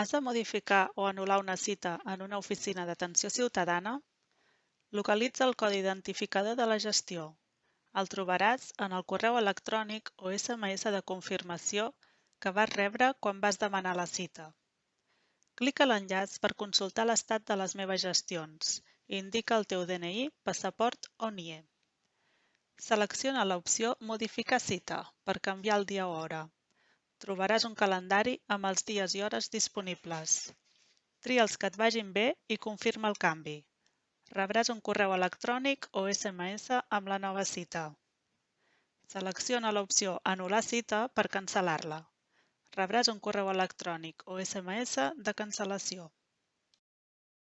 Has de modificar o anul·lar una cita en una oficina d'atenció ciutadana? Localitza el codi identificador de la gestió. El trobaràs en el correu electrònic o SMS de confirmació que vas rebre quan vas demanar la cita. Clica l'enllaç per consultar l'estat de les meves gestions indica el teu DNI, passaport o NIE. Selecciona l'opció Modificar cita per canviar el dia o hora. Trobaràs un calendari amb els dies i hores disponibles. Tria els que et vagin bé i confirma el canvi. Rebràs un correu electrònic o SMS amb la nova cita. Selecciona l'opció Anul·lar cita per cancel·lar-la. Rebràs un correu electrònic o SMS de cancel·lació.